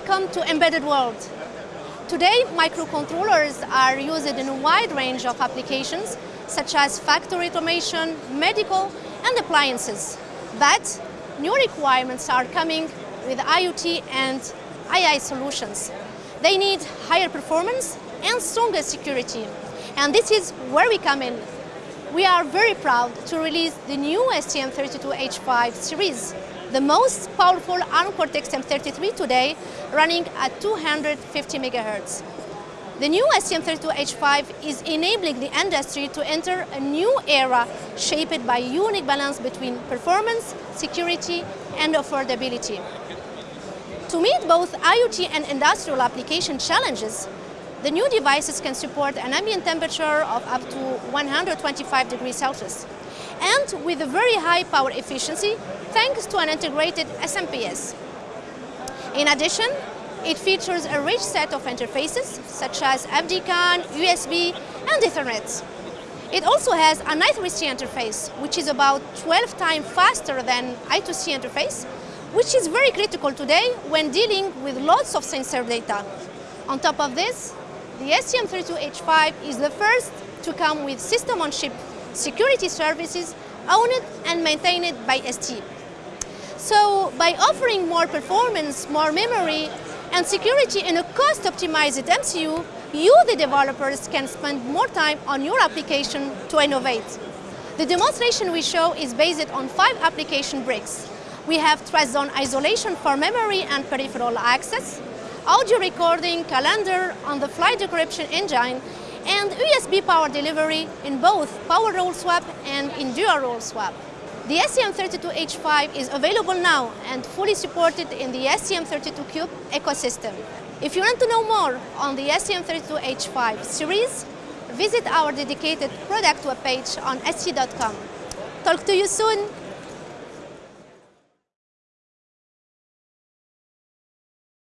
welcome to Embedded World. Today, microcontrollers are used in a wide range of applications, such as factory automation, medical, and appliances. But new requirements are coming with IoT and AI solutions. They need higher performance and stronger security. And this is where we come in. We are very proud to release the new STM32H5 series, the most powerful ARM Cortex-M33 today, running at 250 megahertz. The new STM32H5 is enabling the industry to enter a new era shaped by unique balance between performance, security, and affordability. To meet both IoT and industrial application challenges, the new devices can support an ambient temperature of up to 125 degrees Celsius and with a very high power efficiency thanks to an integrated SMPS. In addition, it features a rich set of interfaces such as FD-CAN, USB and Ethernet. It also has an I3C interface which is about 12 times faster than I2C interface which is very critical today when dealing with lots of sensor data. On top of this, the STM32H5 is the first to come with system-on-chip security services owned and maintained by ST. So by offering more performance, more memory and security in a cost-optimized MCU, you, the developers, can spend more time on your application to innovate. The demonstration we show is based on five application bricks. We have TrustZone isolation for memory and peripheral access, audio recording, calendar, on-the-fly decryption engine, and USB power delivery in both power role swap and in dual role swap. The STM32H5 is available now and fully supported in the STM32Cube ecosystem. If you want to know more on the STM32H5 series, visit our dedicated product webpage on st.com. Talk to you soon!